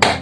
time.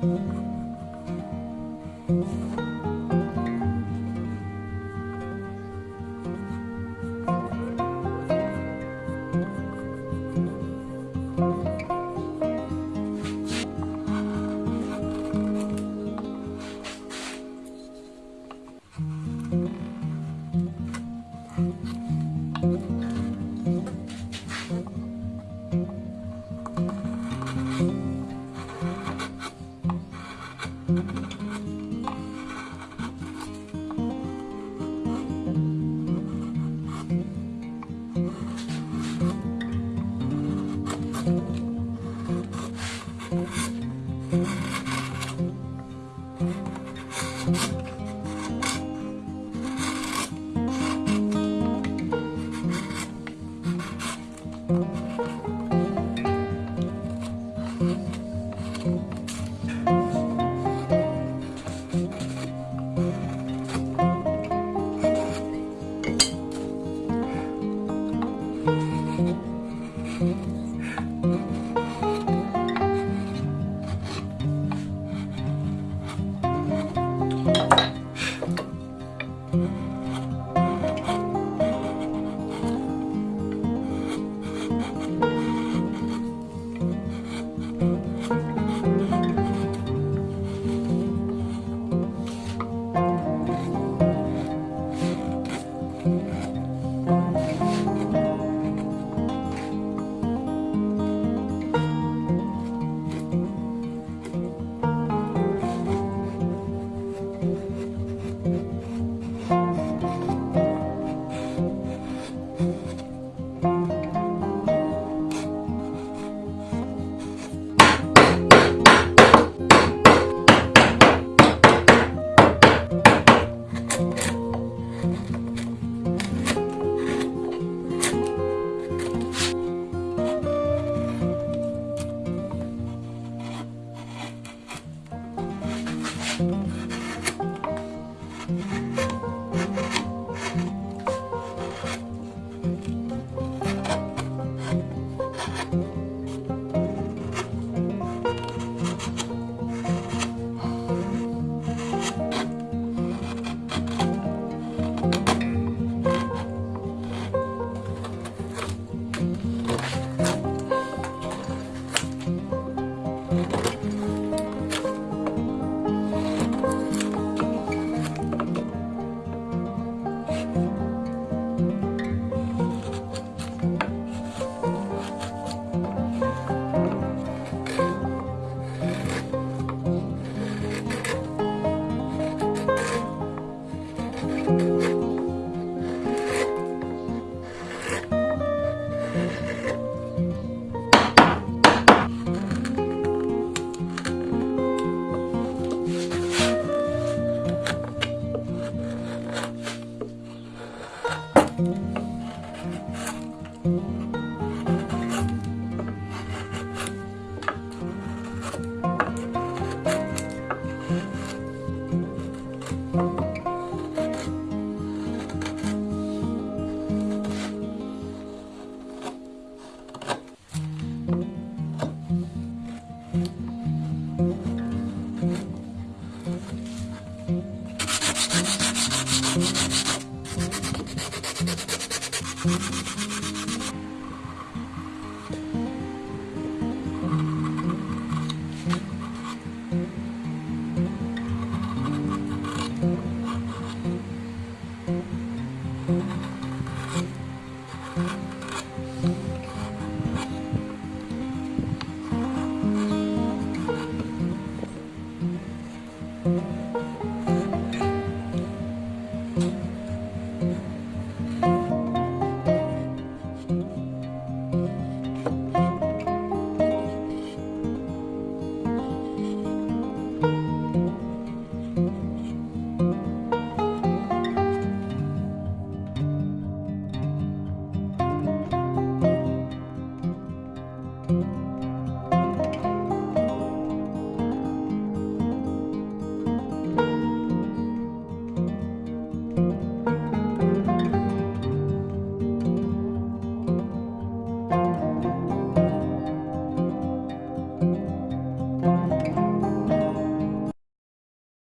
Thank you. thank mm -hmm. you